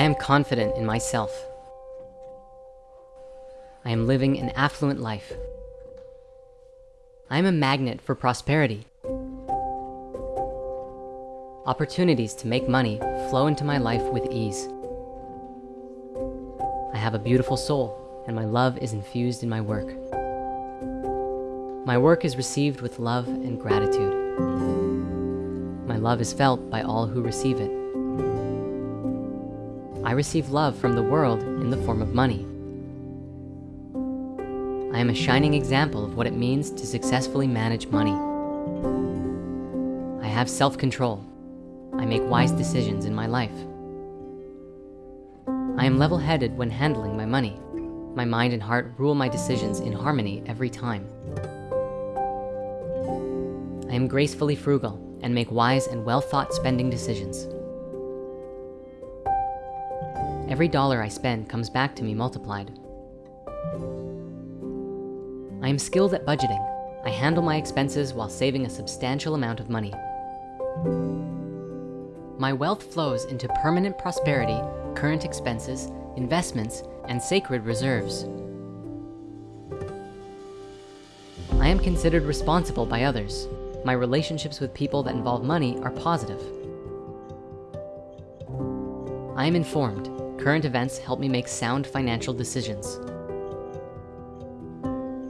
I am confident in myself. I am living an affluent life. I am a magnet for prosperity. Opportunities to make money flow into my life with ease. I have a beautiful soul and my love is infused in my work. My work is received with love and gratitude. My love is felt by all who receive it. I receive love from the world in the form of money. I am a shining example of what it means to successfully manage money. I have self-control. I make wise decisions in my life. I am level-headed when handling my money. My mind and heart rule my decisions in harmony every time. I am gracefully frugal and make wise and well-thought spending decisions. Every dollar I spend comes back to me multiplied. I am skilled at budgeting. I handle my expenses while saving a substantial amount of money. My wealth flows into permanent prosperity, current expenses, investments, and sacred reserves. I am considered responsible by others. My relationships with people that involve money are positive. I am informed. Current events help me make sound financial decisions.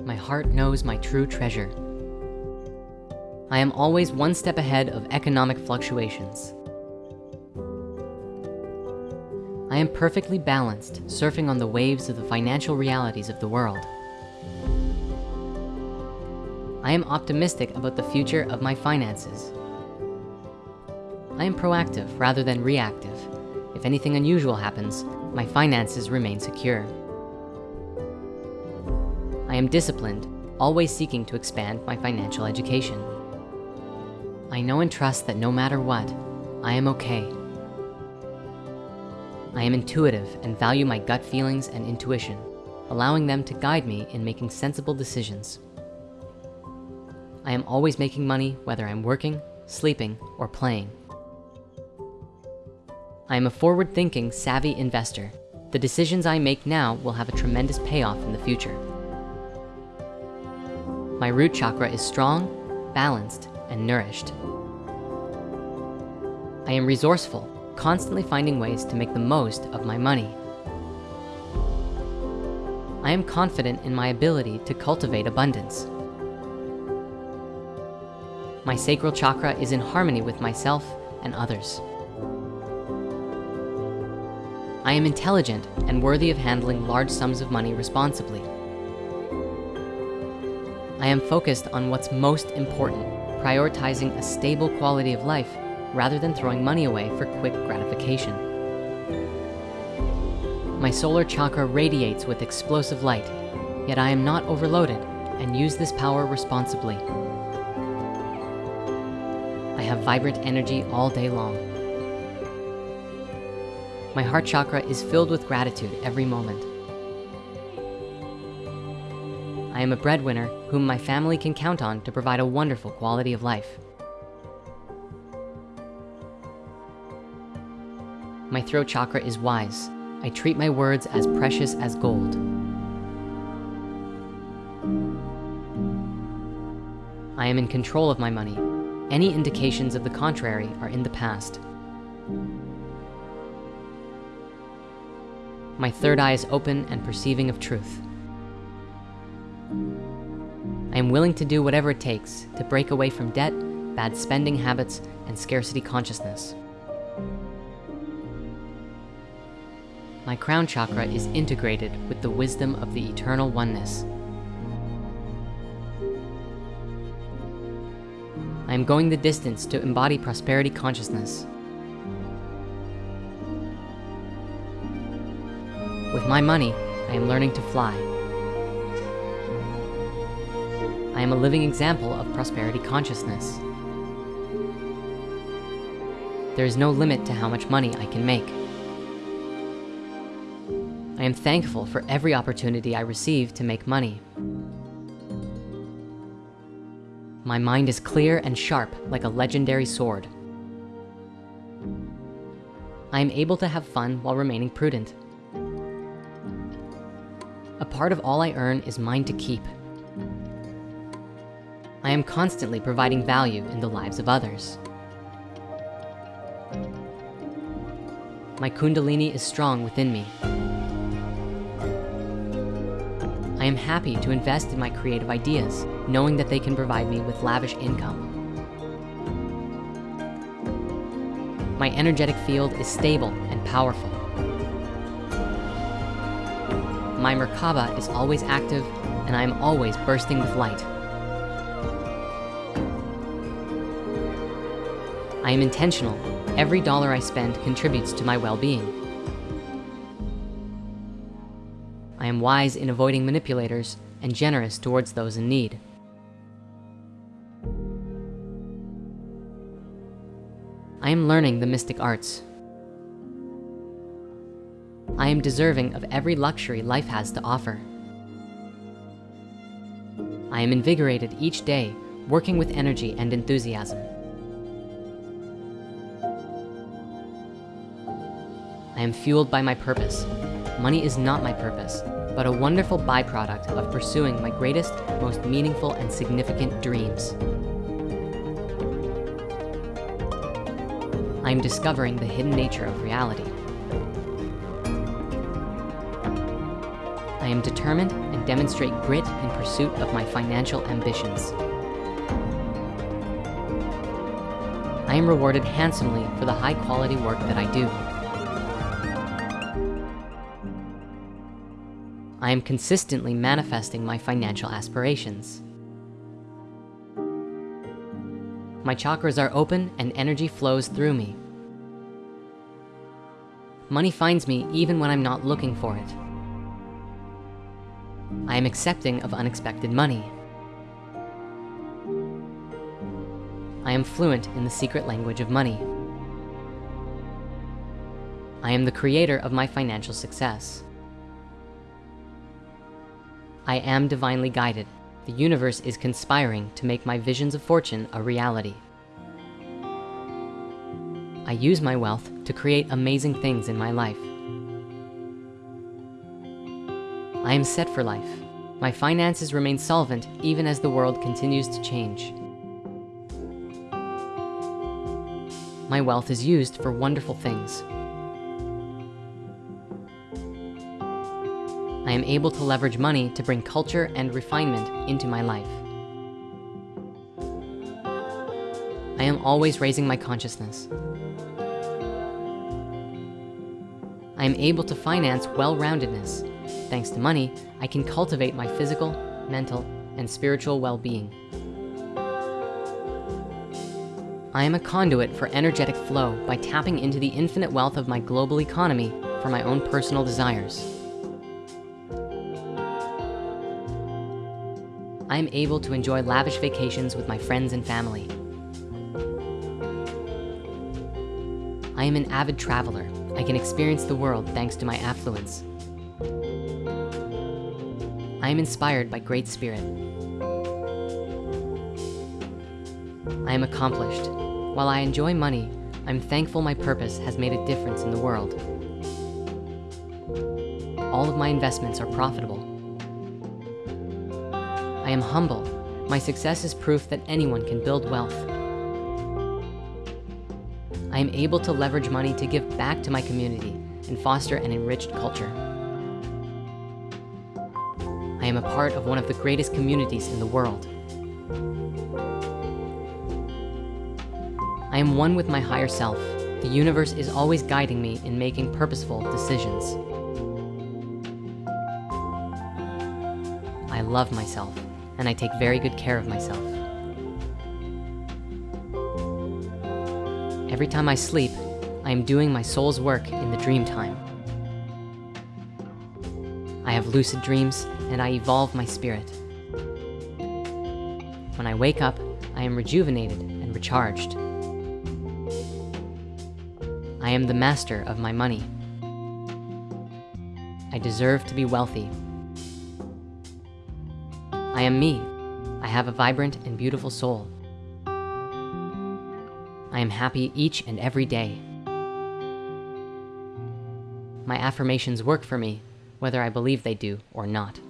My heart knows my true treasure. I am always one step ahead of economic fluctuations. I am perfectly balanced, surfing on the waves of the financial realities of the world. I am optimistic about the future of my finances. I am proactive rather than reactive. If anything unusual happens, my finances remain secure. I am disciplined, always seeking to expand my financial education. I know and trust that no matter what, I am okay. I am intuitive and value my gut feelings and intuition, allowing them to guide me in making sensible decisions. I am always making money whether I'm working, sleeping, or playing. I am a forward-thinking, savvy investor. The decisions I make now will have a tremendous payoff in the future. My root chakra is strong, balanced, and nourished. I am resourceful, constantly finding ways to make the most of my money. I am confident in my ability to cultivate abundance. My sacral chakra is in harmony with myself and others. I am intelligent and worthy of handling large sums of money responsibly. I am focused on what's most important, prioritizing a stable quality of life rather than throwing money away for quick gratification. My solar chakra radiates with explosive light, yet I am not overloaded and use this power responsibly. I have vibrant energy all day long. My heart chakra is filled with gratitude every moment. I am a breadwinner whom my family can count on to provide a wonderful quality of life. My throat chakra is wise. I treat my words as precious as gold. I am in control of my money. Any indications of the contrary are in the past. My third eye is open and perceiving of truth. I am willing to do whatever it takes to break away from debt, bad spending habits, and scarcity consciousness. My crown chakra is integrated with the wisdom of the eternal oneness. I am going the distance to embody prosperity consciousness With my money, I am learning to fly. I am a living example of prosperity consciousness. There is no limit to how much money I can make. I am thankful for every opportunity I receive to make money. My mind is clear and sharp like a legendary sword. I am able to have fun while remaining prudent. Part of all I earn is mine to keep. I am constantly providing value in the lives of others. My kundalini is strong within me. I am happy to invest in my creative ideas, knowing that they can provide me with lavish income. My energetic field is stable and powerful. My Merkaba is always active, and I am always bursting with light. I am intentional. Every dollar I spend contributes to my well-being. I am wise in avoiding manipulators and generous towards those in need. I am learning the mystic arts. I am deserving of every luxury life has to offer. I am invigorated each day, working with energy and enthusiasm. I am fueled by my purpose. Money is not my purpose, but a wonderful byproduct of pursuing my greatest, most meaningful and significant dreams. I am discovering the hidden nature of reality. I am determined and demonstrate grit in pursuit of my financial ambitions. I am rewarded handsomely for the high quality work that I do. I am consistently manifesting my financial aspirations. My chakras are open and energy flows through me. Money finds me even when I'm not looking for it. I am accepting of unexpected money. I am fluent in the secret language of money. I am the creator of my financial success. I am divinely guided. The universe is conspiring to make my visions of fortune a reality. I use my wealth to create amazing things in my life. I am set for life. My finances remain solvent even as the world continues to change. My wealth is used for wonderful things. I am able to leverage money to bring culture and refinement into my life. I am always raising my consciousness. I am able to finance well-roundedness. Thanks to money, I can cultivate my physical, mental, and spiritual well-being. I am a conduit for energetic flow by tapping into the infinite wealth of my global economy for my own personal desires. I am able to enjoy lavish vacations with my friends and family. I am an avid traveler. I can experience the world thanks to my affluence. I am inspired by great spirit. I am accomplished. While I enjoy money, I'm thankful my purpose has made a difference in the world. All of my investments are profitable. I am humble. My success is proof that anyone can build wealth. I am able to leverage money to give back to my community and foster an enriched culture. Am a part of one of the greatest communities in the world. I am one with my higher self. The universe is always guiding me in making purposeful decisions. I love myself and I take very good care of myself. Every time I sleep, I am doing my soul's work in the dream time. I have lucid dreams and I evolve my spirit. When I wake up, I am rejuvenated and recharged. I am the master of my money. I deserve to be wealthy I am me. I have a vibrant and beautiful soul. I am happy each and every day. My affirmations work for me, whether I believe they do or not.